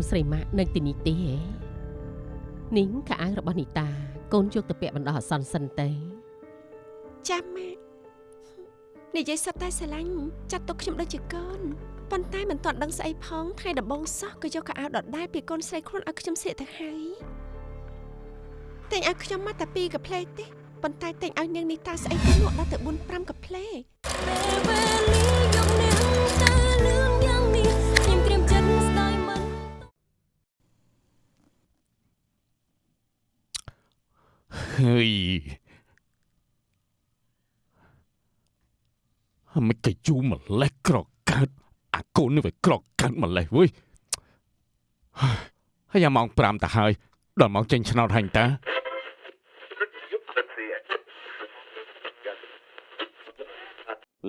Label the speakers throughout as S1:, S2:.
S1: នស្រីម៉ាក់នៅទីនេះទេហ៎នាងខោអាវរបស់នីតា កូនយកទៅពាក់បណ្ដោះអាសន្នសិនទៅ
S2: ចាំម៉ាក់និយាយសុទ្ធតែស្រឡាញ់ចាត់ទុកខ្ញុំដូចជាកូនប៉ុន្តែមិនទាន់ដឹងស្អីផងថ្ងៃដំបូងសោះក៏យកកៅអៅដដែលពីកូនស្រីខ្លួនឲ្យខ្ញុំស្លៀកទៅហើយតែងឲ្យខ្ញុំមកតែពីរកាផ្លេទេប៉ុន្តែតែងឲ្យនាងនេះតាស្អីទៅលក់ដល់ទៅ4 5កាផ្លេ
S3: ហើយមិនក៏យូរម្លេះក្រកើតអាកូននេះវាក្រកើតម្លេះវើយហើយម៉ោង5ទៅហើយដល់ម៉ោងចេញឆ្នោតហើយតា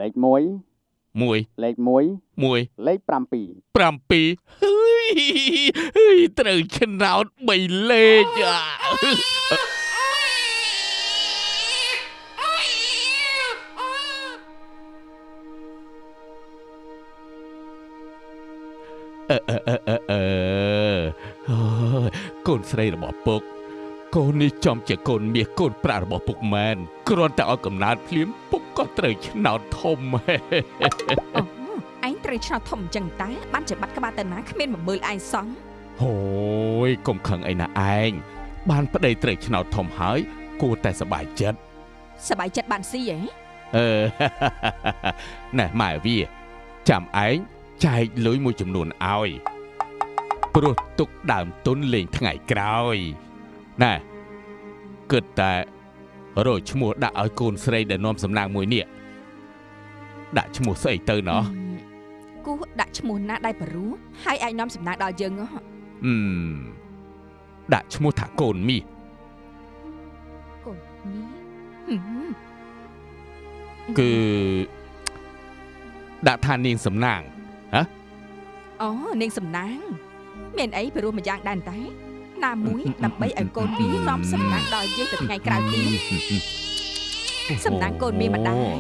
S4: លេខ1
S3: 1
S4: លេខ1
S3: 1
S4: លេខ7
S3: 7ហើយហើយត្រូវឆ្នោត3លេខអាអឺ ស្រីរបស់ពុក កូននេះចំជាកូនមាសកូនប្រាក់របស់ពុកមែនគ្រាន់តែឲ្យកំណើតភ្លាមពុកក៏ត្រូវឆ្នោតធំហេ
S5: អូឯងត្រូវឆ្នោតធំអញ្ចឹងតើបានជាបាត់ក្បាលទៅណាគ្មានមកមើលឯងសោះ
S3: ហូយកុំខឹងអីណាឯងបានប្តីត្រូវឆ្នោតធំហើយ គួរតែសប្បាយចិត្ត
S5: សบายចិត្តបានស៊ីហ៎
S3: អឺ ណែម៉ែវាចាំឯងចែកលុយមួយចំនួនឲ្យ ព្រោះទុកដើមទុនលេងថ្ងៃក្រោយណែគិតតែរកឈ្មោះដាក់ឲ្យកូនស្រីដែលនាំសំណាងមួយនេះដាក់ឈ្មោះស្អីទៅណោះ
S5: គូដាក់ឈ្មោះណាដៃបរូហើយអាចនាំសំណាងដល់យើងហ៎
S3: អឺមដាក់ឈ្មោះថាកូនមាស
S5: កូននេះហឹម
S3: គឺដាក់ថានាងសំណាង
S5: អូនាងសំណាង មានអីព្រោះមួយយ៉ាងដែរតែណាមួយដើម្បីឲ្យកូនវានាំសំណាងដល់យើងទៅថ្ងៃក្រោយទៀតសំណាងកូនមានម្ដាយ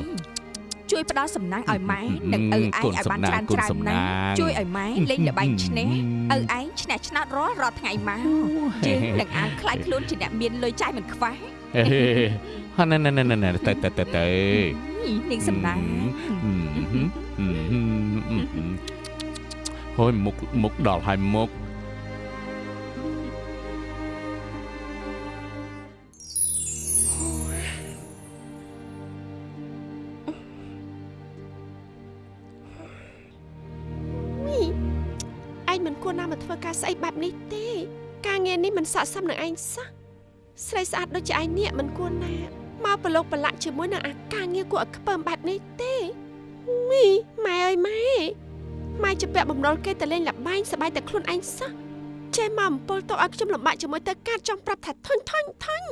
S5: ជួយផ្ដល់សំណាងឲ្យម៉ែនិងឪឯងឲ្យបានច្រើនច្រើនណាស់ជួយឲ្យម៉ែលេងល្បែងឈ្នះឪឯងឈ្នះឆ្នោតរាល់រាល់ថ្ងៃមកយើងនឹងអានខ្លាចខ្លួនជាអ្នកមានលុយចាយមិនខ្វះ
S3: ហេហណណណណណទៅទៅទៅទៅ
S5: នាងសំណាង
S3: ហើយមុខមុខដល់ហើយមុខ
S2: ឯងមិនគួរណាមកធ្វើការស្អីបែបនេះទេ ការងារនេះមិនស័ក្តិសមនឹងឯងសោះស្រីស្អាតដូចជាឯងនេះមិនគួរណាមកប្រឡូកប្រឡាក់ជាមួយនឹងអាការងារគួរឲ្យខ្ពើមបែបនេះទេមីម៉ែអើយម៉ែ ម៉ែជាពាក់បំណុលគេទៅលេងលបែងសប្បាយតែខ្លួនឯងសោះចេះមកអំពើទៅឲ្យខ្ញុំលំបាកជាមួយទៅកាត់ចង់ប្រាប់ថាធុញធុញធុញ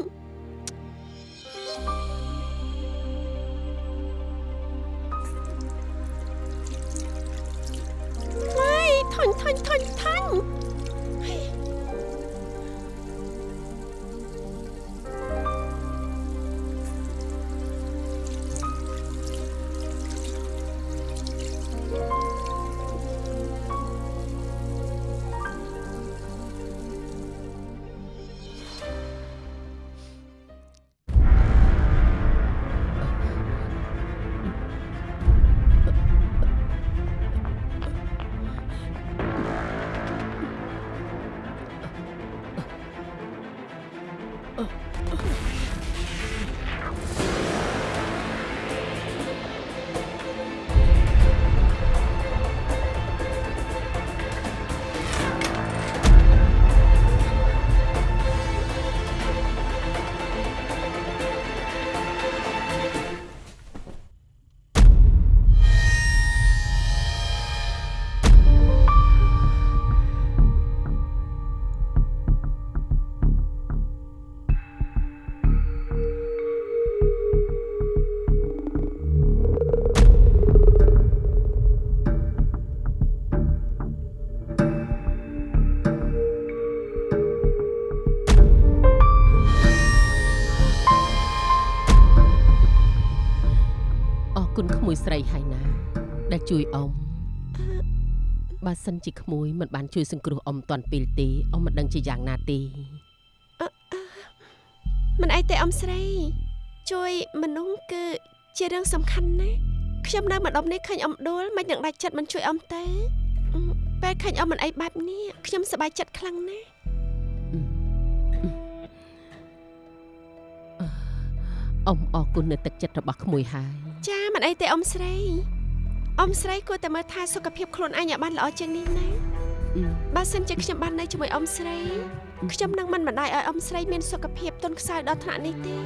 S2: ម៉ែធុញធុញធុញធុញ
S1: Oh. ស្រីហើយណាដែលជួយអ៊ំបើសិនជាក្មួយមិនបានជួយសង្គ្រោះអ៊ំតាន់ពេលទេអ៊ំមិនដឹងជាយ៉ាងណាទេ
S2: មិនអីទេអ៊ំស្រី ជួយមនុស្សគឺជារឿងសំខាន់ណាស់ខ្ញុំនៅម្ដុំនេះឃើញអ៊ំដួលមិននឹងដាច់ចិត្តមិនជួយអ៊ំទេអឺពេលឃើញអ៊ំមិនអីបែបនេះខ្ញុំសប្បាយចិត្តខ្លាំងណាស់
S1: អ៊ំអរគុណនៅទឹកចិត្តរបស់ក្មួយហើយ
S2: ចា មិនអីទេអ៊ំស្រីអ៊ំស្រីគួរតែមើលថែសុខភាពខ្លួនឯងឲ្យបានល្អជាងនេះណា
S1: អឺ
S2: បើសិនជាខ្ញុំបាននៅជាមួយអ៊ំស្រីខ្ញុំនឹងមិនបណ្ដោយឲ្យអ៊ំស្រីមានសុខភាពទន់ខ្សោយដល់ថ្នាក់នេះទេ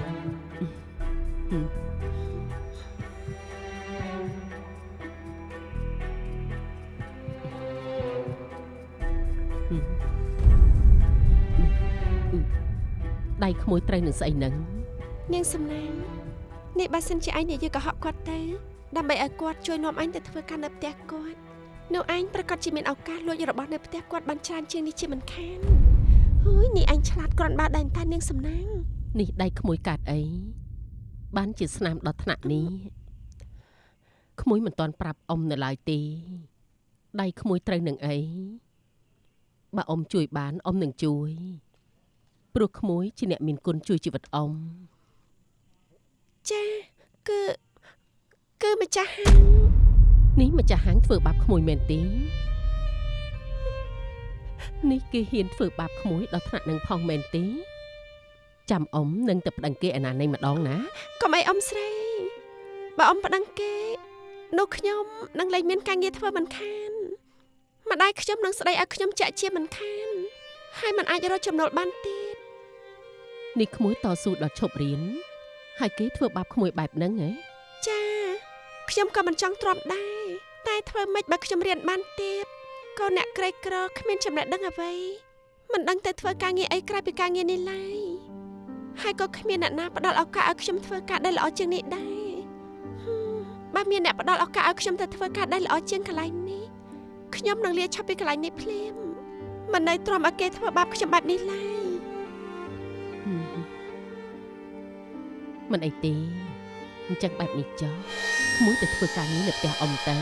S1: ដៃក្មួយត្រូវនឹងស្អីនឹង
S2: នាងសំណាង នេះបើសិនជាឯងនិយាយកុហកគាត់ទៅដើម្បីឲ្យគាត់ជួយនាំអញទៅធ្វើការនៅផ្ទះគាត់នោះឯងប្រកាសជាមានឱកាសលួចរបស់នៅផ្ទះគាត់បានច្រើនជាងនេះជាមិនខានហួយនេះឯងឆ្លាតគ្រាន់បើដែនតែនាងសំណាង
S1: នេះដៃក្មួយកាត់អីបានជាស្នាមដល់ថ្នាក់នេះក្មួយមិនតាន់ប្រាប់អ៊ំនៅឡើយទេដៃក្មួយត្រូវនឹងអីបើអ៊ំជួយបានអ៊ំនឹងជួយព្រោះក្មួយជាអ្នកមានគុណជួយជីវិតអ៊ំ
S2: ចាគឺគឺម្ចាស់ហាង
S1: នេះម្ចាស់ហាងធ្វើបាបក្មួយមែនទេនេះគេហ៊ានធ្វើបាបក្មួយដល់ថ្នាក់នឹងផងមែនទេចាំអ៊ំនឹងទៅប្តឹងគេអាណានៃម្ដងណា
S2: កុំអីអ៊ំស្រីបើអ៊ំប្តឹងគេនោះខ្ញុំនឹងលែងមានការងារធ្វើមិនខានម្ដាយខ្ញុំនឹងស្ដីឲ្យខ្ញុំចាក់ជាមិនខានហើយមិនអាចរកចំណូលបានទៀត
S1: នេះក្មួយតស៊ូដល់ឈប់រៀន ហើយគេធ្វើបាបក្មួយបែបហ្នឹងហ៎
S2: ចាខ្ញុំក៏មិនចង់ទ្រាំដែរតែធ្វើម៉េចបើខ្ញុំរៀនបានទៀតក៏អ្នកក្រីក្រគ្មានចំណេះដឹងអ្វីមិនដឹងទៅធ្វើការងារអីក្រៅពីការងារនេះឡើយហើយក៏គ្មានអ្នកណាផ្ដល់ឱកាសឲ្យខ្ញុំធ្វើការដែលល្អជាងនេះដែរហឹមបើមានអ្នកផ្ដល់ឱកាសឲ្យខ្ញុំទៅធ្វើការដែលល្អជាងកន្លែងនេះខ្ញុំនឹងលាឈប់ពីកន្លែងនេះភ្លាមមិននៅទ្រាំឲ្យគេធ្វើបាបខ្ញុំបែបនេះឡើយ
S1: មិនអីទេអញ្ចឹងបែបនេះចុះក្មួយទៅធ្វើការងារនៅផ្ទះអ៊ំទៅ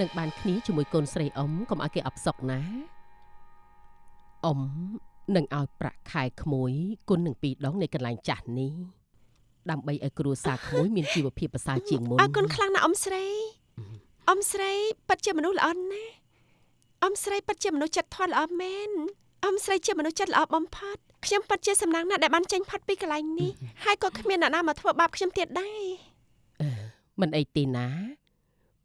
S1: នឹងបានគ្នាជាមួយកូនស្រីអ៊ំកុំឲ្យគេអបសុកណាអ៊ំនឹងឲ្យប្រាក់ខែក្មួយគុណនឹងពីរដងនៃកន្លែងចាស់នេះដើម្បីឲ្យគ្រួសារក្មួយមានជីវភាពប្រសើរជាងមុន
S2: អរគុណខ្លាំងណាស់អ៊ំស្រីអ៊ំស្រីពិតជាមនុស្សល្អណាស់អ៊ំស្រីពិតជាមនុស្សចិត្តធម៌ល្អមែនអ៊ំស្រីជាមនុស្សចិត្តល្អបំផុត ខ្ញុំពិតជាសំណាងណាស់ដែលបានចេញផុតពីកន្លែងនេះហើយក៏គ្មានអ្នកណាមកធ្វើបាបខ្ញុំទៀតដែរ
S1: មិនអីទេណា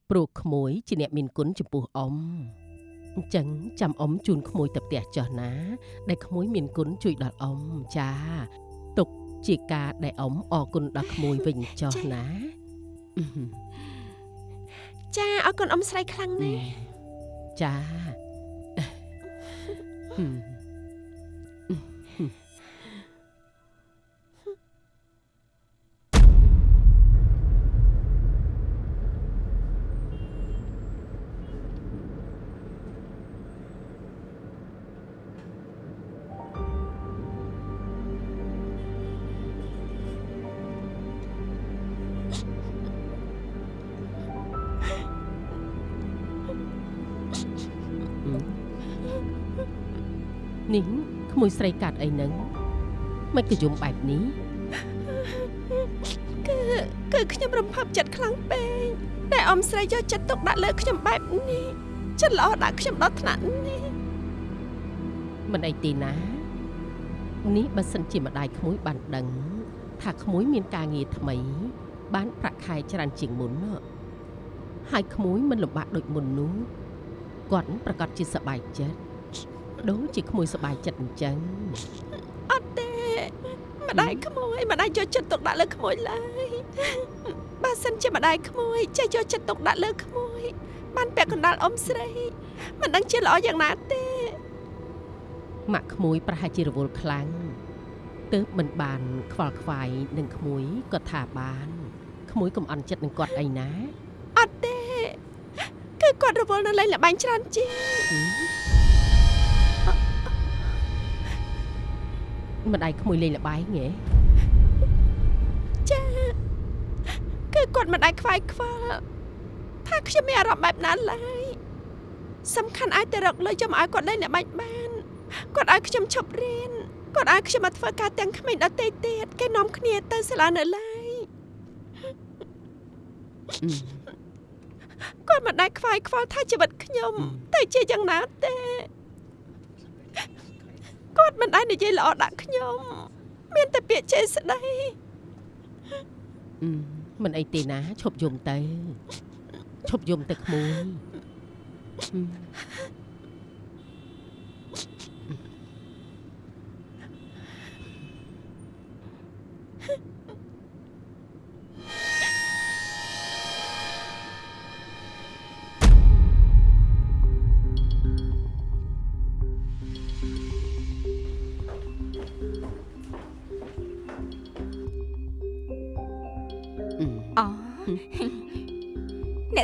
S1: ព្រោះក្មួយជាអ្នកមានគុណចំពោះអ៊ំអញ្ចឹងចាំអ៊ំជូនក្មួយទៅផ្ទះចុះណា ដែលក្មួយមានគុណជួយដល់អ៊ំចាទុកជាការដែលអ៊ំអរគុណដល់ក្មួយវិញចុះណាអឺហឹម
S2: ចាអរគុណអ៊ំស្រីខ្លាំងណាស់
S1: ចាហឹ មួយស្រីកាត់អីហ្នឹងមិនក៏យំបែបនេះ
S2: គឺគឺខ្ញុំរំភើបចិត្តខ្លាំងពេកតែអ៊ំស្រីយកចិត្តទុកដាក់លើខ្ញុំបែបនេះចិត្តល្អដាក់ខ្ញុំដល់ថ្នាក់នេះ
S1: មិនអីទេណានេះបើសិនជាម្ដាយក្មួយបានដឹង ថាក្មួយមានការងារថ្មី បានប្រាក់ខែច្រើនជាងមុនណ៎ហើយក្មួយមិនលំបាកដូចមុននោះគាត់ប្រកាសជាសប្បាយចិត្ត ដូចជាក្មួយសប្បាយចិត្តអញ្ចឹង
S2: អត់ទេម្ដាយក្មួយម្ដាយយកចិត្តទុកដាក់លើក្មួយឡើយបើសិនជាម្ដាយក្មួយចេះយកចិត្តទុកដាក់លើក្មួយបានពាក់កណ្ដាលអ៊ំស្រីមិនដឹងជាល្អយ៉ាងណាទេ
S1: ម៉ាក់ក្មួយប្រហែលជារវល់ខ្លាំងទើបមិនបានខ្វល់ខ្វាយនឹងក្មួយក៏ថាបានក្មួយកុំអន់ចិត្តនឹងគាត់អីណា
S2: អត់ទេគឺគាត់រវល់នៅលេងល្បែងច្រើនជាង
S1: ម្ដាយក្មួយលេងលបែងហ៎
S2: ចាគឺគឺគាត់មិនអាចខ្វាយខ្វល់ថាខ្ញុំមានអារម្មណ៍បែបណាឡើយសំខាន់អាចតែរកលុយចាំឲ្យគាត់លេងអ្នកបាច់បានគាត់ឲ្យខ្ញុំឈប់រៀនគាត់ឲ្យខ្ញុំមកធ្វើការទាំងក្មេងដតេទៀតគេនាំគ្នាទៅសាលានៅឡើយ
S1: អឺ
S2: គាត់មិនដែលខ្វាយខ្វល់ថាជីវិតខ្ញុំទៅជាយ៉ាងណាទេគាត់មិន ដែលនិយាយល្អដាក់ខ្ញុំមានតែពាក្យចេស្ដី
S1: អឺមិនអីទេណាឈប់យំទៅឈប់យំទៅក្មួយ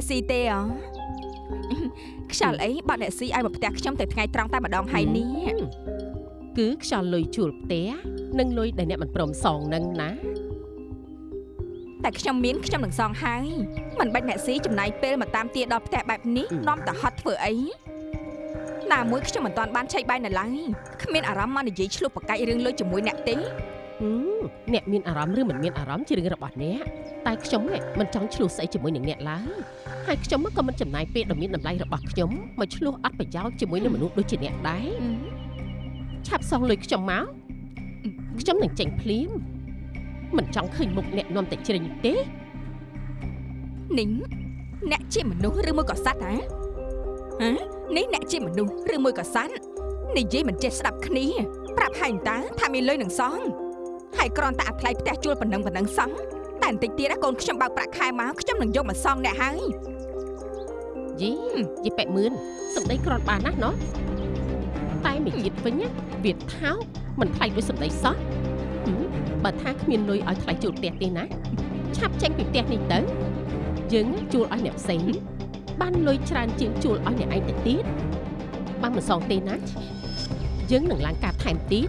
S5: ស៊ីទេអូខ្យល់អីបើអ្នកស៊ីឲ្យមកផ្ទះខ្ញុំទៅថ្ងៃត្រង់តែម្ដងហើយនេះ
S1: គឺខ្យល់លុយជួលផ្ទះនិងលុយដែលអ្នកមិនព្រមសងនឹងណា
S5: តែខ្ញុំមានខ្ញុំនឹងសងហើយមិនបាច់អ្នកស៊ីចំណាយពេលមកតាមទាដល់ផ្ទះបែបនេះនាំទៅហត់ធ្វើអីណាមួយខ្ញុំមិនតាន់បានឆែកបាយនៅឡើយគ្មានអារម្មណ៍មកនិយាយឆ្លោះប្រកែករឿងលុយជាមួយអ្នកទេ
S1: ហឹម អ្នកមានអារម្មណ៍ឬមិនមានអារម្មណ៍ជារឿងរបស់អ្នកតែខ្ញុំនេះមិនចង់ឆ្លោះស្អីជាមួយនឹងអ្នកឡើយហើយខ្ញុំក៏មិនចំណាយពេលដ៏មានតម្លៃរបស់ខ្ញុំមកឆ្លោះអត់ប្រយោជន៍ជាមួយនឹងមនុស្សដូចជាអ្នកដែរឆាប់សងលុយខ្ញុំមកខ្ញុំនឹងចេញភ្លាមមិនចង់ឃើញមុខអ្នកនាំតែជ្រិញទេ
S5: នីងអ្នកជាមនុស្សឬមួយក៏សត្វហ៎ហ៎នេះអ្នកជាមនុស្សឬមួយក៏សត្វនិយាយមិនចេះស្ដាប់គ្នាប្រាប់ហើយតើថាមានលុយនឹងសង ហើយគ្រាន់តែអាថ្លៃផ្ទះជួលប៉ុណ្ណឹងប៉ុណ្ណឹងសងតែបន្តិចទៀតណាកូនខ្ញុំបើកប្រាក់ខែមកខ្ញុំនឹងយកមកសងអ្នកហើយ
S1: យីយីប៉ែមឿនសម្ដីក្រាន់បានណាស់ណោះតែមួយទៀតវិញណាវាថោកមិនថ្លៃដូចសម្ដីសោះហឹមបើថាគ្មានលុយឲ្យថ្លៃជួលផ្ទះទេណាឆាប់ចេញពីផ្ទះនេះទៅយើងជួលឲ្យអ្នកផ្សេងបានលុយច្រើនជាងជួលឲ្យអ្នកឯងទៅទៀតបានមិនសងទេណាយើងនឹងឡើងការថែមទៀត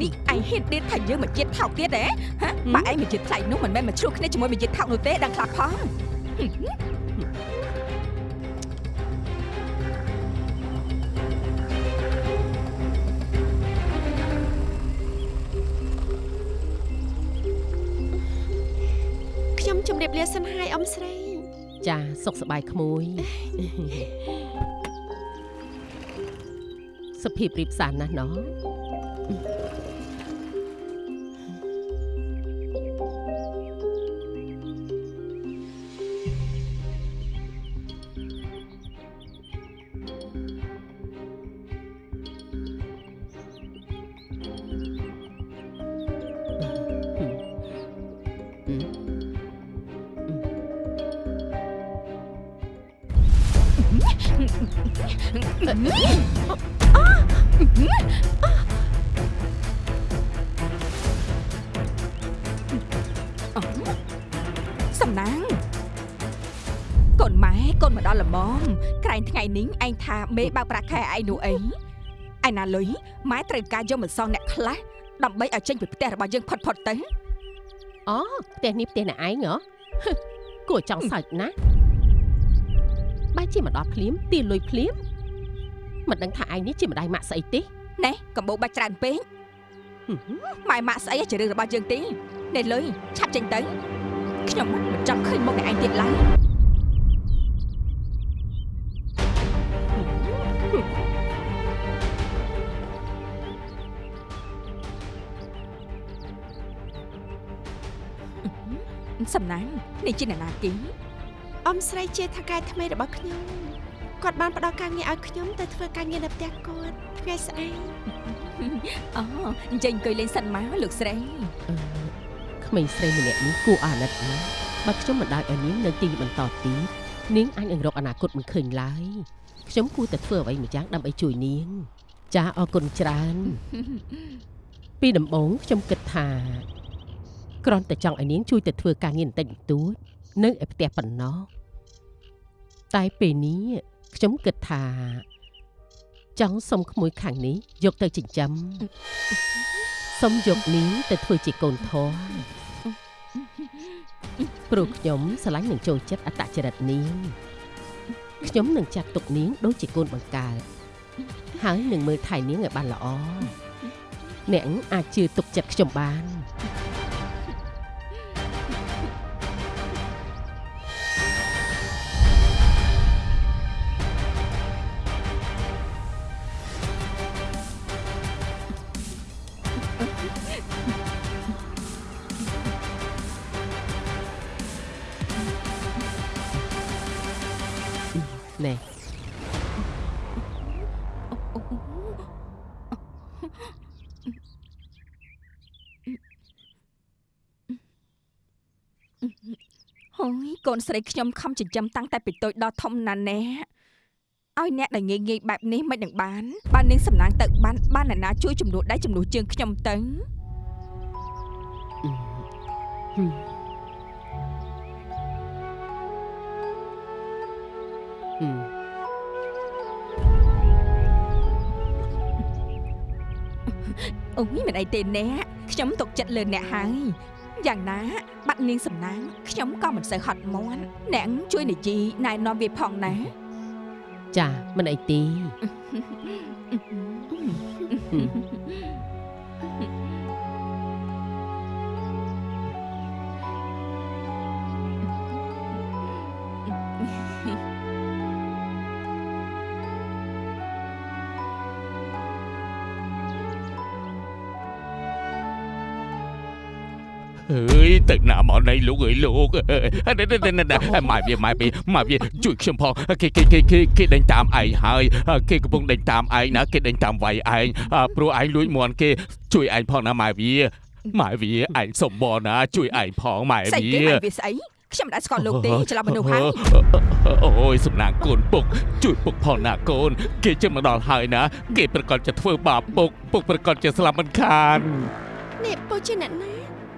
S5: នេះឯងហ៊ានទៀតថាយើងមកជាតិថោកទៀតហ៎ហ៎បើឯងមកជាតិថ្លៃនោះមិនមែនមកឆ្លោះគ្នាជាមួយមកជាតិថោកនោះទេដឹងខ្លះផង
S2: ខ្ញុំជម្រាបលាសិនហើយអ៊ំស្រី
S1: ចាសុខសប្បាយក្មួយសុភាពរៀបសារណាស់ណោះ
S5: Mm-hmm. ឯងនោះអីឯណាលុយម៉ែត្រូវការយកមកសងអ្នកខ្លះដើម្បីឲ្យចេញពីផ្ទះរបស់យើងផុតផុតទៅ
S1: អូផ្ទះនេះផ្ទះអ្នកឯងហ៎ហឹមគួរចង់សើចណាស់បែរជាមកដល់ភ្លាមទាលុយភ្លាមមិនដឹងថាឯងនេះជាម្ដាយម៉ាក់ស្អីទេ
S5: ណែកំបោបាច់ច្រើនពេក
S1: ហឹម
S5: ម៉ែម៉ាក់ស្អីជារឿងរបស់យើងទេណែលុយឆាប់ចេញទៅខ្ញុំមិនចង់ឃើញមុខអ្នកឯងទៀតឡើយ សំណាងនេះជាអ្នកណាគេ
S2: អ៊ំស្រីជាថៅកែថ្មីរបស់ខ្ញុំគាត់បានផ្ដល់ការងារឲ្យខ្ញុំទៅធ្វើការងារនៅផ្ទះគាត់ថ្ងៃស្អែក
S5: អូអញ្ចឹងអង្គុយលេងសិនមកលោកស្រី
S1: អឺក្មេងស្រីម្នាក់នេះគួរអាណិតណាស់បើខ្ញុំមិនដោយឲ្យនាងនៅទីនេះបន្តទៀត នាងអាចនឹងរកអនាគតមិនឃើញឡើយខ្ញុំគួរតែធ្វើអ្វីម្យ៉ាងដើម្បីជួយនាង ចាអរគុណច្រើន ពីដំបូងខ្ញុំគិតថាគ្រាន់តែចង់ឲ្យនាងជួយទៅធ្វើការងារបន្តិចបន្តួចនៅឯផ្ទះប៉ុណ្ណោះតែពេលនេះខ្ញុំគិតថាចង់សុំក្មួយខាងនេះយកទៅចិញ្ចឹមសុំយកនាងទៅធ្វើជាកូនធំ ព្រោះខ្ញុំស្រឡាញ់នឹងចូលចិត្តអត្តចរិតនាងខ្ញុំនឹងចាត់ទុកនាងដូចជាកូនបង្កើតហើយនឹងមើលថែនាងឲ្យបានល្អអ្នកអាចជឿទុកចិត្តខ្ញុំបាន
S5: នស្រីខ្ញុំខំចិញ្ចឹមតាំងតែពីតូចដល់ធំណាស់ណែឲ្យអ្នកដែលងាយងាយបែបនេះមិននឹងបានបាននាងសំណាងទៅបានបានអ្នកណាជួយជំនួសដៃជំនួសជើងខ្ញុំទៅ
S1: ហឹមហឹម
S5: អូយមិនអីទេអ្នកខ្ញុំទុកចិត្តលើអ្នកហើយ យ៉ាងណា បាត់នាងសំណាងខ្ញុំក៏មិនសូវហត់មាន់អ្នកជួយនិយាយណែនាំវាផងណា
S1: ចាមិនអីទេ
S3: អើយទឹកណាមកនៃលោកអើយលោកអើយនេះនេះនេះម៉ែវាម៉ែវាម៉ែវាជួយខ្ញុំផងគេគេគេគេគេដេញតាមឯងហើយគេកំពុងដេញតាមឯងណាគេដេញតាមវាយឯងព្រោះឯងលួចមន់គេជួយឯងផងណាម៉ែវាម៉ែវាឯងសុំបងណាជួយឯងផងម៉ែ
S5: ស្អី
S3: វា
S5: គេមកវាស្អីខ្ញុំមិនដែលស្គាល់លោកទេច្រឡំមនុស្សហើយ
S3: អូយសំណាងកូនពុក ជួយពុកផងណាកូន គេជិតមកដល់ហើយណា គេប្រកាសจะធ្វើបាបពុកពុកប្រកាសจะស្លាប់មិនខាន
S2: នេះពូជាអ្នកណា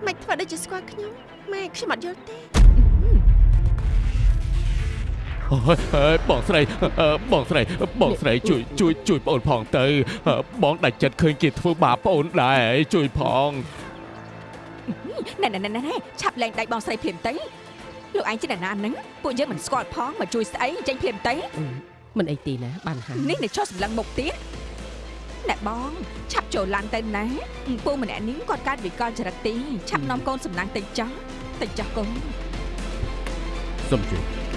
S2: មិនធ្វើដូចជាស្គាល់ខ្ញុំម៉ែខ្ញុំអត់យល់ទេ
S3: អូយអើយបងស្រីអឺបងស្រីបងស្រីជួយជួយជួយបងអូនផងទៅអឺបងដាច់ចិត្តឃើញគេធ្វើបាបបងអូនដែរជួយផង
S5: ណែណែណែណែឆាប់លែងដៃបងស្រីភ្លាមទៅលោកឯងជាអ្នកណាហ្នឹងពួកយើងមិនស្គាល់ផងមកជួយស្អីចេញភ្លាមទៅ
S1: មិនអីទេណាបានហើយ
S5: នេះនៅចុះសម្លឹងមុខទៀត ណែបងឆាប់ចូលឡើងទៅណាពូម្នាក់នេះគាត់កើតវិកលចរិតទីឆាប់នាំកូនសំណាងទៅចោះទៅចោះកូន
S3: សុំជួយ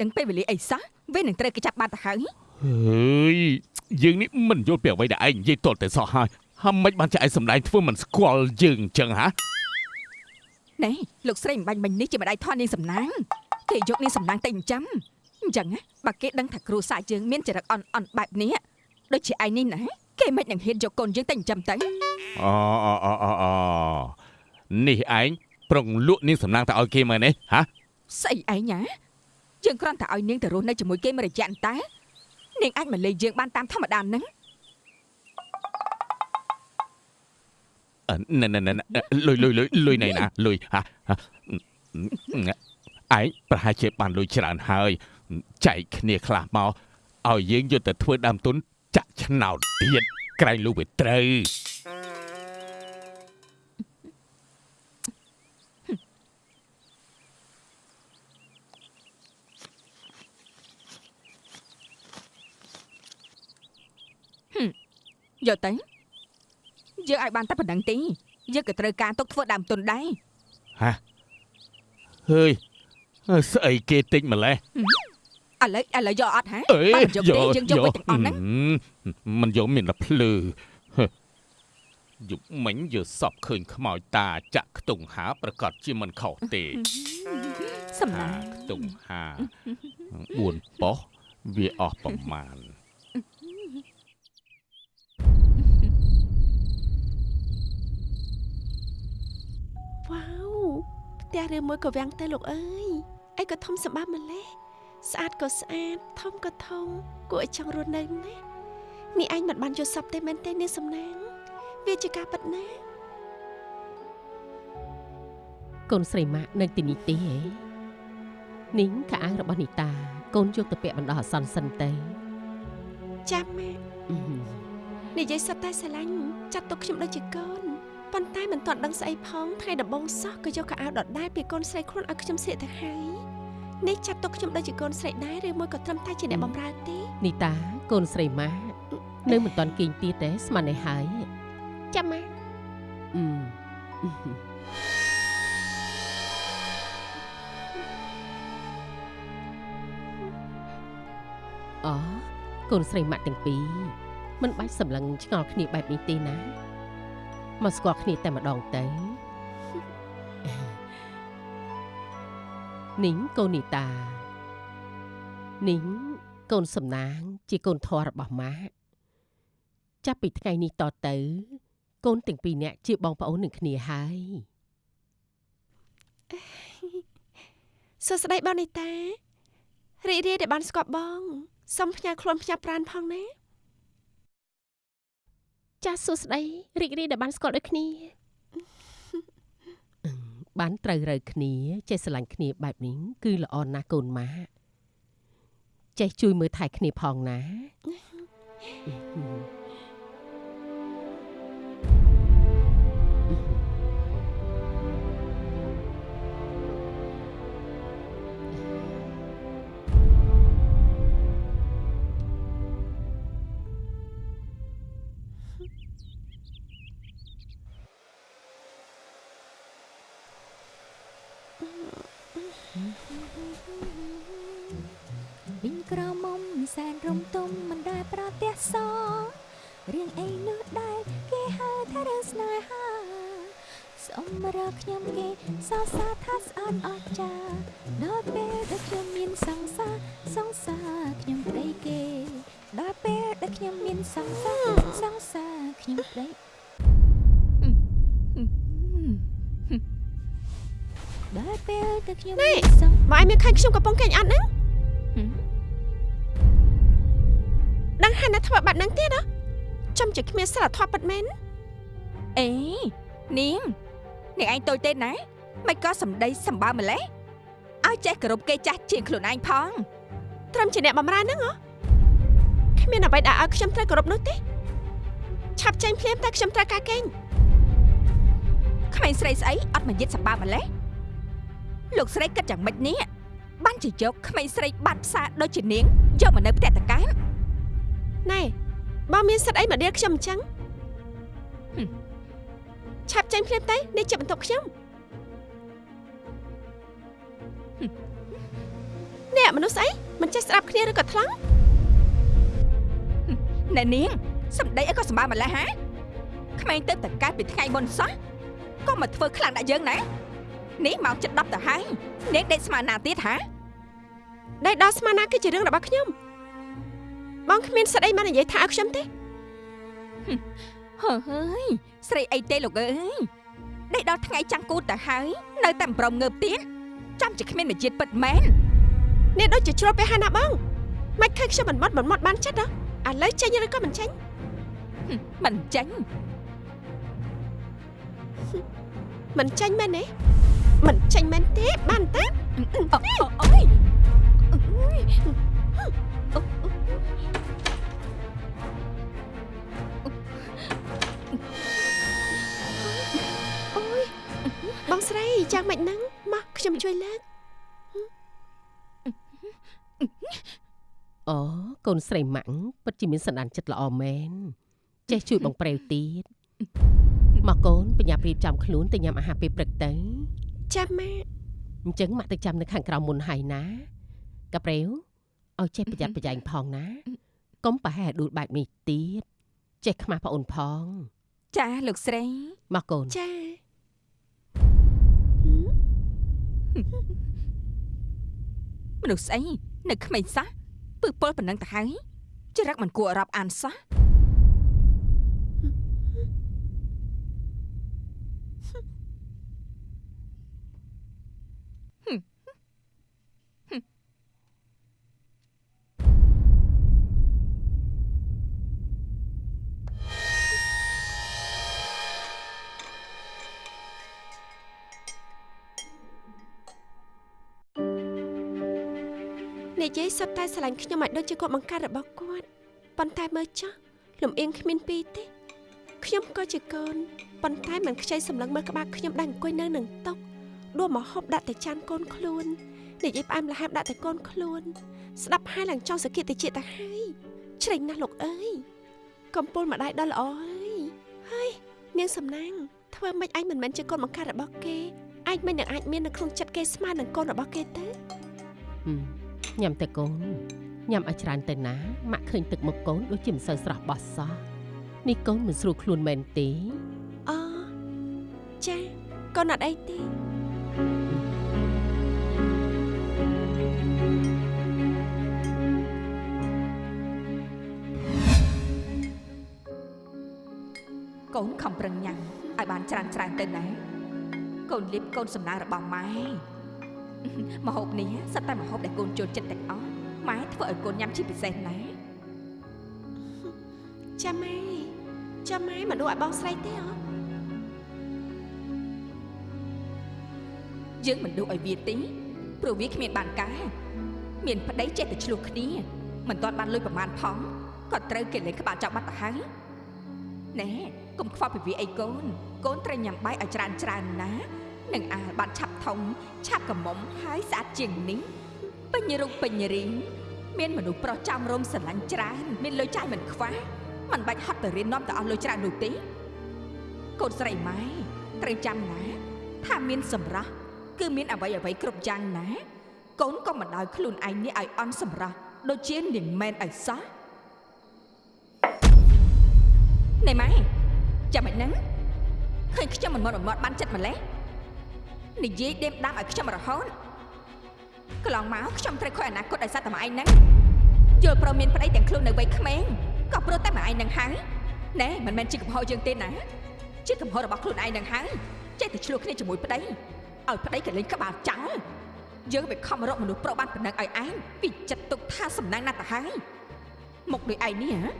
S5: ដឹងពេលវេលាអីសោះវានឹងត្រូវគេចាប់បាត់ទៅហើយ
S3: ហើយយើងនេះមិនយល់ពីអ្វីដែលឯងនិយាយតលតែសោះហើយហើយមិនបានជាឯងសម្ដែងធ្វើមិនស្គាល់យើងអញ្ចឹងហា
S5: ណែលោកស្រីមិនបាញ់មិញនេះជាម្ដាយថននាងសំណាងគេយកនាងសំណាងទៅចិញ្ចឹមអញ្ចឹងណាបើគេដឹងថាគ្រូសាយើងមានចរិតអន់អន់បែបនេះដូចជាឯងនេះណាគេមិននឹងហ៊ានយកកូនយើងទៅចិញ្ចឹមទៅ
S3: អូអូអូអូអូនេះឯងប្រុងលក់នាងសំណាងទៅឲ្យគេមើលនេះហា
S5: ស្អីឯងណា យើងគ្រាន់តែឲ្យនាងទៅរស់នៅជាមួយគេមួយរយៈតែនាងអាចមកលេងយើងបានតាមធម្មតាហ្នឹង
S3: អឺណែណែណែណែលុយលុយលុយលុយណៃណាលុយហាហាឯងប្រហែលជាបានលុយច្រើនហើយចែកគ្នាខ្លះមកឲ្យយើងយកទៅធ្វើដើមទុនចាក់ឆ្នោតទៀតក្រែងលុះវាត្រូវ
S5: យកទៅយើងឲ្យបានតែប៉ុណ្្នឹងទេយើងក៏ត្រូវការទុកធ្វើដើមទុនដែរ
S3: ហើយអើស្អីគេតិចម្លេះ
S5: ឥឡូវឥឡូវយកអត់ហ៎
S3: អេ
S5: បើមិនយកទេយើងយកវិញទាំងអស់ហ្នឹង
S3: ហឹមមិនយកមានតែភ្លឺហឺយុគមិញយើសពឃើញខ្មោចតាចាក់ខ្ទង់ហាប្រកាសជាមិនខុសទេ
S5: សំណា
S3: ហា
S5: ង
S3: ខ្ទង់ហា4ប៉ុសវាអស់ប្រមាណ
S2: វ៉ាវផ្ទះឬមួយក៏វាំងទៅលោកអើយអីក៏ធំសម្បើម្លេះស្អាតក៏ស្អាតធំក៏ធំគួរឲ្យចង់រស់នៅណាស់នេះឯងមិនបានយល់សពទេមែនទេនាងសំណាងវាជាការពិតណាស់
S1: កូនស្រីម៉ាក់នៅទីនេះទេហ៎នីងខោអាវរបស់នីតា កូនយកទៅពាក់បណ្ដោះអាសន្នសិនទៅ
S2: ចាំម៉ាក់
S1: អឺ
S2: និយាយសត្វតែស្រឡាញ់ចាត់ទុកខ្ញុំដូចជាកូន ប៉ុន្តែមិនទាន់ដឹងស្អីផងថ្ងៃដំបូងសោះក៏យកកៅអៅដដែលពីកូនស្រីខ្លួនឲ្យខ្ញុំស្លៀកទៅហើយនេះចាត់ទុកខ្ញុំដូចជាកូនស្រីដែរឬមួយក៏ត្រឹមតែជាអ្នកបម្រើទេ
S1: នីតាកូនស្រីម៉ាក់នៅមិនទាន់គេងទៀតទេស្មាននេះហើយ
S2: ចាំម៉ាក់
S1: អឺអូកូនស្រីម៉ាក់ទាំងពីរមិនបាច់សម្លឹងឆ្ងល់គ្នាបែបនេះទេណា មកស្គាល់គ្នាតែម្ដងទៅនីងកូននីតានីងកូនសំណាង ជាកូនធម៌របស់ម៉ាក់ចាប់ពីថ្ងៃនេះតទៅ កូនទាំងពីរនាក់ជាបងប្អូននឹងគ្នាហើយ
S2: សួស្តីបងនីតារីករាយដែលបានស្គាល់បងសូមផ្ញើខ្លួនផ្ញើប្រានផងណា ចាសសួស្តីរីករាយដែលបានស្គាល់ដូចគ្នា
S1: បានត្រូវរើគ្នាចេះស្រឡាញ់គ្នាបែបនេះគឺល្អណាស់កូនម៉ាក់ចេះជួយមើលថែគ្នាផងណា
S6: វិ សរសើរថាស្អាតអស្ចារ្យដល់ពេលដែលខ្ញុំមានសង្សារសង្សារខ្ញុំប្តីគេដល់ពេលដែលខ្ញុំមានសង្សារសង្សារខ្ញុំប្តីដល់ពេលដែលខ្ញុំមានសង្បើ
S2: ឯងមានឃើញខ្ញុំកំពុងកេងអត់ហ្នឹងដឹងហើយណាធ្វើបែបហ្នឹងទៀតហ៎ចំជាគ្មានសិលធម៌ពិតមែន
S5: អេនាងនាងឯងតូចទេណា មិនក៏សម្ដីសម្បើម្លេះឲ្យចេះគោរពគេចាស់ជាងខ្លួនឯងផង
S2: ត្រឹមជាអ្នកបម្រើហ្នឹងហ៎គ្មានអ្វីដែលឲ្យខ្ញុំត្រូវគោរពនោះទេឆាប់ចេញភ្លាមតែខ្ញុំត្រូវការកេង
S5: ក្មេងស្រីស្អីអត់មកយិតសម្បើម្លេះលោកស្រីគិតយ៉ាងម៉េចនេះបានជាយកក្មេងស្រីបាត់ផ្សារដូចជានាងយកមកនៅផ្ទះតកាន
S2: ណែបើមានសិទ្ធអីមកដៀលខ្ញុំអញ្ចឹង
S5: ហឹម
S2: ឆាប់ចេញភ្លាមទៅនេះជាបន្ទប់ខ្ញុំ អ្នកមនុស្សស្អីមិនចេះស្ដាប់គ្នាឬក៏ថ្លង់
S5: ណែនាងសម្ដីអីក៏សម្បើម្លេះហាក្មេងទៅតកានពីថ្ងៃមុនសោះក៏មកធ្វើខ្លាំងដាក់យើងណានេះមកចិត្ត10ទៅហើយនាងដេកស្មានណាទៀតហា
S2: ដែលដល់ស្មានណាគឺជារឿងរបស់ខ្ញុំបងគ្មានសិទ្ធអីមកនិយាយថាឲ្យខ្ញុំទេ
S5: ហើយស្រីអីទេលោកអើយដេកដល់ថ្ងៃចាំងគូតទៅហើយនៅតែមិនព្រមងើបទៀតចាំជាគ្មានមជាតិពិតមែន
S2: នេះដូចជាជ្រុលពេលហើយណាបងមិនឃើញខ្ញុំមិនមត់មិនមត់បានចិត្តហ៎ឥឡូវចេញឬក៏មិនចេញ
S5: ហឹមមិនចាញ់
S2: មិនចេញមែនទេមិនចេញមែនទេបានទេ
S5: អូអូយអូយ
S2: អូយបងស្រីចាំមិនហ្នឹងមកខ្ញុំជួយលើក
S1: អូកូនស្រីម៉ាក់ពិតជាមានសន្តានចិត្តល្អមែនចេះជួយបងប្រែវទៀតមកកូនបញ្ញាប់រៀបចំខ្លួនទៅញ៉ាំអាហារពេលព្រឹកទៅ
S2: ចាំម៉ាក់
S1: អញ្ចឹងម៉ាក់ទៅចាំនៅខាងក្រៅមុនហើយណាកាប្រែវឲ្យចេះប្រយ័ត្នប្រយែងផងណាកុំប្រហែលដួលបែបនេះទៀតចេះខ្មាស់ប្អូនផង
S5: ចាលោកស្រី
S1: មកកូន
S2: ចាហឹម
S5: មនុស្សស្អីនៅក្មេងសោះ ពឹសពលប៉ុណ្ណឹងទៅហើយចរិតមិនគួរឲ្យរាប់អានសោះ
S2: និយាយសុទ្ធតែស្រឡាញ់ខ្ញុំឲ្យដូចជាគាត់បង្កើតរបស់គាត់ប៉ុន្តែមើលចុះលំអៀងគ្មានពីរទេខ្ញុំក៏ជាកូនប៉ុន្តែមិនខ្ចីសម្លឹងមើលក្បាលខ្ញុំដែលអង្គុយនៅនឹងតុដួសមកហូបដាក់តែចានកូនខ្លួននិយាយផ្អែមល្ហែមដាក់តែកូនខ្លួន ស្ដាប់ហើយឡើងចង់សក្កិតតិចទៅហើយច្រេញណាស់លោកអើយកំពូលម្ដាយដល់ល្អអើយហើយនាងសំណាងធ្វើម៉េចឯងមិនមែនជាកូនបង្កើតរបស់គេឯងមិននឹងអាចមាននៅក្នុងចិត្តគេស្មើនឹងកូនរបស់គេទេ
S1: ហឹម ញ៉ាំតែកូនញ៉ាំឲ្យច្រើនទៅណាម៉ាក់ឃើញទឹកមុខកូនដូចជាមិនសូវស្រស់បោះសោះនេះកូនមិនស្រួលខ្លួនមែនទេ
S2: អូចាកូនអត់អីទេ
S5: កូនខំប្រឹងញ៉ាំឲ្យបានច្រើនច្រើនទៅណាកូនលៀបកូនសំណាងរបស់ម៉ែ មហូបនេះសិតតែមហូបដែលកូនចូលចិត្តទាំងអស់ម៉ែធ្វើឲ្យកូនញ៉ាំជាពិសេសណា
S2: ចាម៉ែចាម៉ែមិនដួលឲ្យបងស្រីទេអ
S5: យើងមិនដួសឲ្យវាទេព្រោះវាគ្មានបានការមានប្តីចេះតែឆ្លោះគ្នាមិនទាន់បានលុយប្រមាណផងក៏ត្រូវគេលេងក្បាលចាប់បាត់ទៅហើយណែកុំខ្វល់ពីវាអីកូនកូនត្រូវញ៉ាំបាយឲ្យច្រើនច្រើនណា នឹងអាលបានឆាប់ធំឆាប់កមុំហើយស្អាតជាងនេះពេញរូបពេញរាងមានមនុស្សប្រុសចាំរោមស្រឡាញ់ច្រើនមានលុយចាយមិនខ្វះមិនបាច់ហត់ទៅរៀននាំទៅអស់លុយច្រើននោះទេកូនស្រីម៉ែត្រូវចាំណា ថាមានសម្រស់គឺមានអ្វីអ្វីគ្រប់យ៉ាងណា កូនក៏មិនដោយខ្លួនឯងនេះឲ្យអន់សម្រស់ដូចជានាងមែនឲ្យសោះណែម៉ែចាំមិនហ្នឹងឃើញខ្ញុំមិនមកមកបានចិត្តម្លេះ និយាយដេមដាំឲ្យខ្ញុំរហូតកន្លងមកខ្ញុំត្រូវខ້ອຍអនាគតដោយសារតែម៉ែឯងហ្នឹងយល់ព្រមមានប្តីទាំងខ្លួននៅវ័យក្មេងក៏ព្រោះតែម៉ែឯងហ្នឹងហើយណែមិនមែនជាកំហុសយើងទេណាជាកំហុសរបស់ខ្លួនឯងហ្នឹងហើយចេះតែឆ្លោះគ្នាជាមួយប្តីឲ្យប្តីក៏លេងក្បាលចោលយើងវាខំរកមនុស្សប្រុសបានប៉ុណ្ណឹងឲ្យឯងពីចិត្តទុកថាសំណាងណាស់ទៅហើយមកដូចឯងនេះហ៎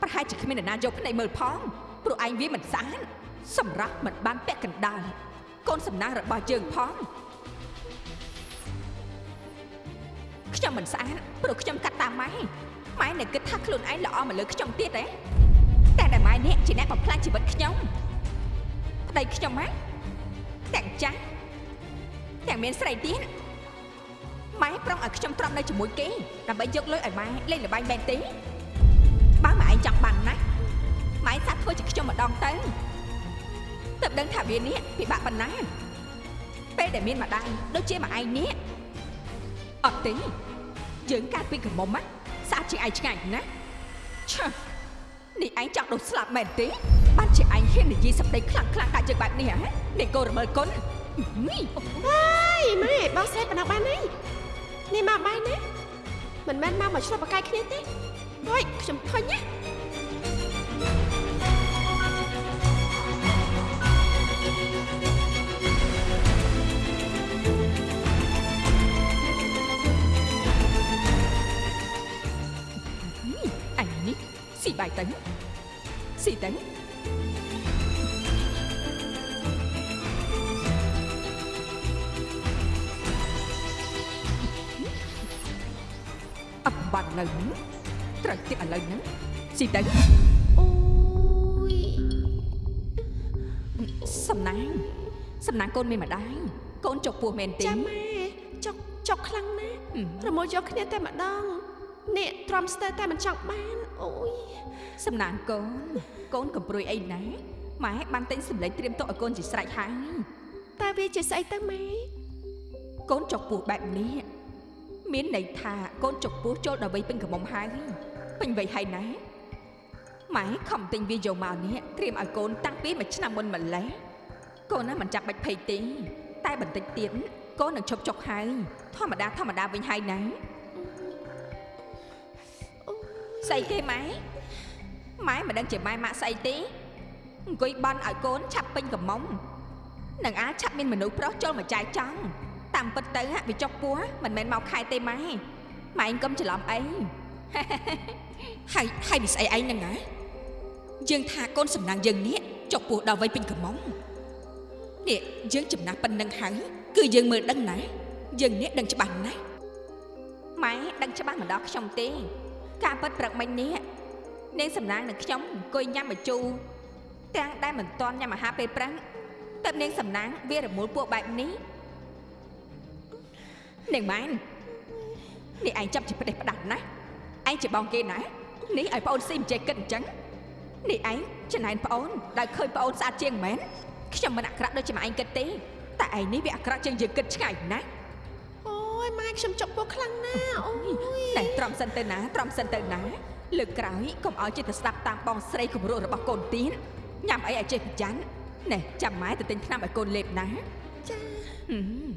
S5: ប្រហែលជាគ្មាននរណាយកភ្នែកមើលផងព្រោះឯងវាមិនស្អាតសម្រាប់មិនបានពាក់កណ្ដាល កូនសំណាងរបស់យើងផងខ្ញុំមិនស្អាតព្រោះខ្ញុំកាត់តាមម៉ែម៉ែនៅគិតថាខ្លួនឯងល្អមកលើខ្ញុំទៀតទេតែតែម៉ែនេះជាអ្នកបំផ្លាញជីវិតខ្ញុំប្តីខ្ញុំម៉ែទាំងចាស់ទាំងមានស្រីទៀតម៉ែប្រុងឲ្យខ្ញុំទ្រាំនៅជាមួយគេដើម្បីយកលុយឲ្យម៉ែលេងល្បែងមែនទេបើម៉ែឯងចង់បានណាម៉ែសាក់ធ្វើជាខ្ញុំម្ដងទៅ ទើបដឹងថាវានេះពិបាកប៉ុណ្ណាពេលដែលមានម្ដាយដូចជាម៉ែឯងនេះអត់ទេយើងកាត់ពីកំមុំណាស្អាតជាងឯងឆ្ងាញ់ណាឆើនេះឯងចង់ដុសស្លាប់មែនទេបានជាឯងហ៊ាននិយាយសម្ដីខ្លាំងខ្លាំងដាក់យើងបែបនេះហ៎នេះកូនរមើលគុណនេះ
S2: ហើយម៉ែបងស្រីបណ្ដោះបានហើយនេះមកបាយណាមិនមែនមកមកឆ្លុះបកាយគ្នាទេហុយខ្ញុំធុញណា
S5: ស៊ីបាយទៅស៊ីទៅអបបាត់លើហ្នឹងត្រូវទៀតឥឡូវហ្នឹងស៊ីទៅ
S2: អូយ
S5: សំណាងសំណាងកូនមានម្ដាយកូនចុកពោះមែនទេ
S2: ចាំម៉ែចុកចុកខ្លាំងណាស់
S5: ហឹម
S2: រមួលយកគ្នាតែម្ដង នេះទ្រាំស្ទើរតែមិនចង់បានអូយ
S5: សំណាងកូនកូនកំព្រួយអីណាម៉ែបានទិញសម្លេងត្រៀមទុកឲ្យកូនជាស្រេចហើយ
S2: តើវាជាស្អីទៅម៉ែ
S5: កូនចុកពោះបែបនេះមានន័យថាកូនចុកពោះចូលដល់វ័យពេញកំមុំហើយពេញវ័យហើយណាម៉ែខំទិញវាយកមកនេះត្រៀមឲ្យកូនតាំងពីមួយឆ្នាំមុនម្លេះកូនណាមិនចាំបាច់ភ័យទេតែបន្តិចទៀតកូននឹងឈប់ចុកហើយធម្មតាធម្មតាវិញហើយណា ស្អីគេម៉ែម៉ែមិនដឹងជាម៉ែម៉ាក់ស្អីទេអង្គុយបន់ឲ្យកូនឆាប់ពេញកំមុំនឹងអាចឆាប់មានមនុស្សប្រុសចូលមកចាយចង់តាមពិតទៅហ่ะវាចុកពោះមិនមែនមកខែទេម៉ែម៉ែឯងកុំច្រឡំអីហើយហើយវាស្អីឯងហ្នឹងហ៎យើងថាកូនសំណាងយើងនេះចុកពោះដល់វ័យពេញកំមុំនេះយើងចំណាស់ប៉ុណ្្នឹងហើយគឺយើងមើលដឹងណាយើងនេះដឹងច្បាស់ណាស់ម៉ែដឹងច្បាស់មិនដល់ខ្ញុំទេ ការពិតព្រឹកមិញនេះនាងសំណាងនឹងខ្ញុំអង្គុយញ៉ាំម្ជូរទាំងដែលមិនទាន់ញ៉ាំអាហារពេលព្រឹកតែនាងសំណាងវារមូលពួកបែបនេះនាងម៉ែននេះឯងចាប់ជាផ្ដេសផ្ដាស់ណាស់ឯងជាបងគេណានេះឲ្យប្អូនស៊ីមិនចេះគិតអញ្ចឹងនេះឯងចំណែនប្អូនដែលឃើញប្អូនស្អាតជាងមែនខ្ញុំមិនអាក្រក់ដូចជាម៉ែឯងគិតទេតែឯងនេះវាអាក្រក់ជាងយើងគិតឆ្ងាយណាស់
S2: អូ យម៉ែខ្ញុំចុកពោះខ្លាំងណាស់អូយ
S5: តែត្រំសិនទៅណាត្រំសិនទៅណាលើកក្រោយកុំឲ្យចិត្តទៅស្ដាប់តាមបងស្រីគំរោះរបស់កូនទៀតញ៉ាំអីឲ្យចេះប្រយ័ត្នណែចាំម៉ែទៅទិញថ្នាំឲ្យកូនលេបណា
S2: ចា
S5: ហឹម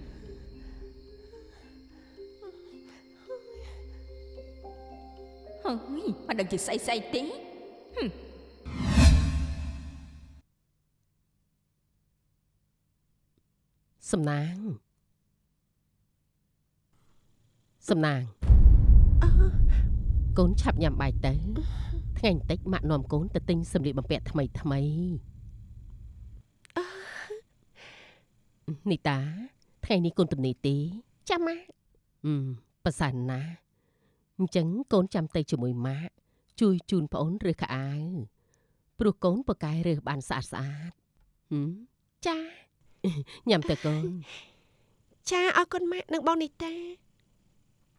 S5: ហើយមិនដឹងជាស្អីស្អីទេ
S1: សំណាង សំណាងកូនឆាប់ញ៉ាំបាយទៅថ្ងៃបន្តិចម៉ាក់នាំកូនទៅទិញសម្លៀកបំពាក់ថ្មីថ្មីនីតាថ្ងៃនេះកូនទំនេរទេ
S2: ចាំម៉ា
S1: អឺប្រសើរណាស់អញ្ចឹងកូនចាំទៅជាមួយម៉ាក់ជួយជូនប្អូនរើសខោអាវព្រោះកូនប្រកែរើសបានស្អាតស្អាតហឹម
S2: ចា
S1: ញ៉ាំទៅកូន
S2: ចាអរគុណម៉ាក់និងបងនីតា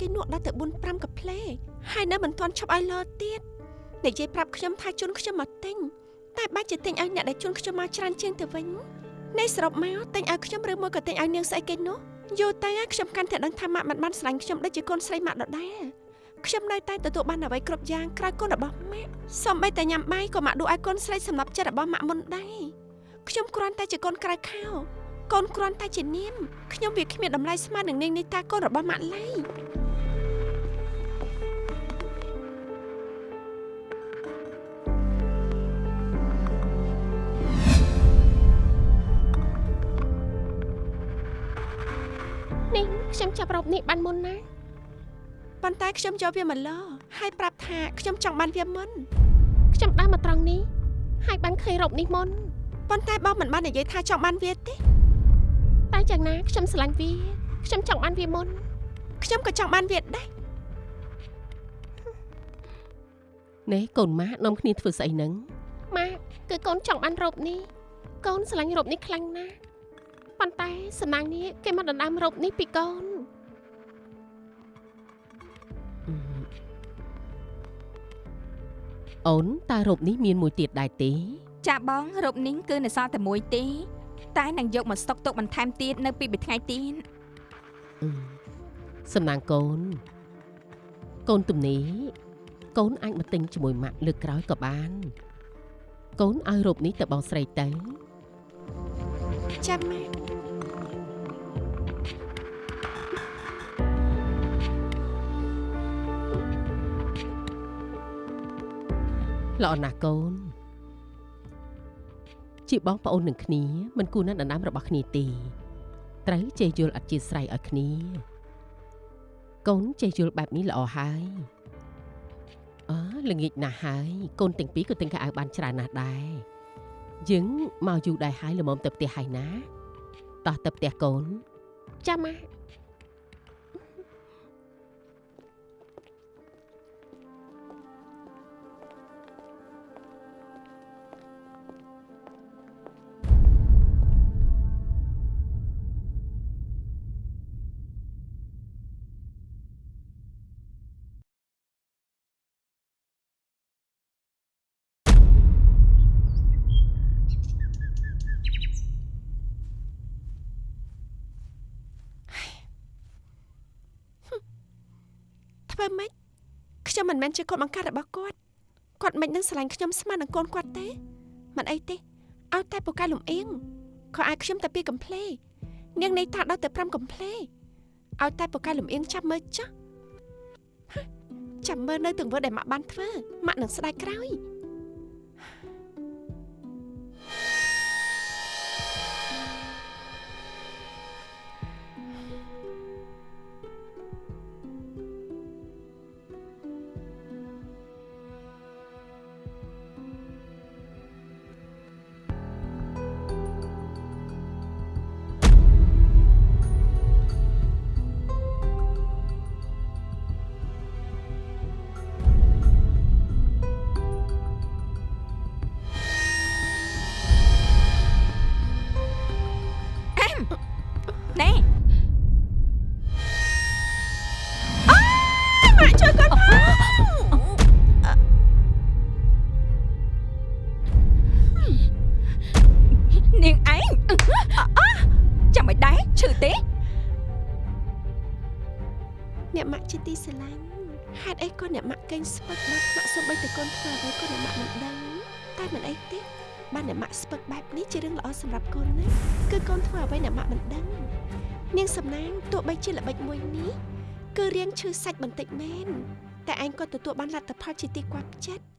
S2: គេនោះដល់ទៅ4 5កាផ្លេហើយនៅមិនទាន់ឈប់ឲ្យលទៀតនិយាយប្រាប់ខ្ញុំថាជូនខ្ញុំមកទិញតែបាច់ជាទិញឲ្យអ្នកដែលជូនខ្ញុំមកច្រើនជាងទៅវិញនៃសរុបមកតែងឲ្យខ្ញុំឬមួយក៏តែងឲ្យនាងស្អីគេនោះយូរទៅហើយខ្ញុំកាន់តែដឹងថាម៉ាក់មិនបានស្រឡាញ់ខ្ញុំដូចជាកូនស្រីម៉ាក់ដដែលខ្ញុំនៅតែទទួលបានអ្វីគ្រប់យ៉ាងក្រៅកូនរបស់ម៉ាក់សូម្បីតែញ៉ាំបាយក៏ម៉ាក់ដួសឲ្យកូនស្រីសម្រាប់ចិត្តរបស់ម៉ាក់មុនដែរខ្ញុំគ្រាន់តែជាកូនក្រៅខោកូនគ្រាន់តែជានាមខ្ញុំវាគ្មានតម្លៃស្មើនឹងនាងនេះតាកូនរបស់ម៉ាក់ឡើយ
S6: ខ្ញុំចាប់រ៉ូបនេះបានមុនណា
S2: ប៉ុន្តែខ្ញុំយកវាមកលហើយប្រាប់ថាខ្ញុំចង់បានវាមុន
S6: ខ្ញុំដើរមកត្រង់នេះហើយបានឃើញរ៉ូបនេះមុន
S2: ប៉ុន្តែបងមិនបាននិយាយថាចង់បានវាទេ
S6: តែយ៉ាងណាខ្ញុំស្រឡាញ់វាខ្ញុំចង់បានវាមុន
S2: ខ្ញុំក៏ចង់បានវាដែរ
S1: ណែកូនម៉ាក់នាំគ្នាធ្វើស្អីហ្នឹង
S6: ម៉ាក់គឺកូនចង់បានរ៉ូបនេះកូនស្រឡាញ់រ៉ូបនេះខ្លាំងណាស់ប៉ុន្តែសំណាងនេះគេមកដណ្ដើមរ៉ូបនេះពីកូន
S1: អូនតើរូបនេះមានមួយទៀតដែរទេ
S5: ចាបងរូបនេះគឺនៅសល់តែមួយទេតែនឹងយកមកស្តុកទុកបន្ថែមទៀតនៅពីមួយថ្ងៃទៀត
S1: អឺសំណាងកូនកូនទំនេរកូនអាចមកទិញជាមួយម៉ាក់លើកក្រោយក៏បាន កូនឲ្យរូបនេះទៅបងស្រីទៅ
S2: ចាំម៉ាក់
S1: ល្អណាស់កូន ជាបងប្អូននឹងគ្នាមិនគួរណាស់ដណ្ដើមរបស់គ្នាទេត្រូវចេះយល់អធិស្ឋានឲ្យគ្នា កូនចេះយល់បែបនេះល្អហើយអើល្ងាចណាស់ហើយកូនទាំងពីរក៏ទិញកៅអៅបានច្រើនណាស់ដែរយើងមកយូរដែរហើយល្មមទៅផ្ទះហើយណាតោះទៅផ្ទះកូន
S6: ចាំម៉ា
S2: មិនមែនជាកូនបង្កើតរបស់គាត់គាត់មិននឹងស្រឡាញ់ខ្ញុំស្មើនឹងកូនគាត់ទេមិនអីទេឲ្យតែពូកែលំអៀងខោអាយខ្ញុំតែពីកំ pl េនាងនេះតាដល់ទៅ5កំ pl េឲ្យតែពូកែលំអៀងចាប់មើលចាស់ហ៎ចាំមើលនៅទង្វើដែលម៉ាក់បានធ្វើម៉ាក់នឹងស្ដាយក្រោយ បែបនេះជារឿងល្អសម្រាប់កូនណាគឺកូនធ្វើអ្វីអ្នកម៉ាក់មិនដឹងនាងសំណាងទោះបីជាល្បិចមួយនេះគឺរៀងឈឺសាច់បន្តិចមែនតែឯងក៏ទទួលបានលទ្ធផលជាទីគាប់ចិត្ត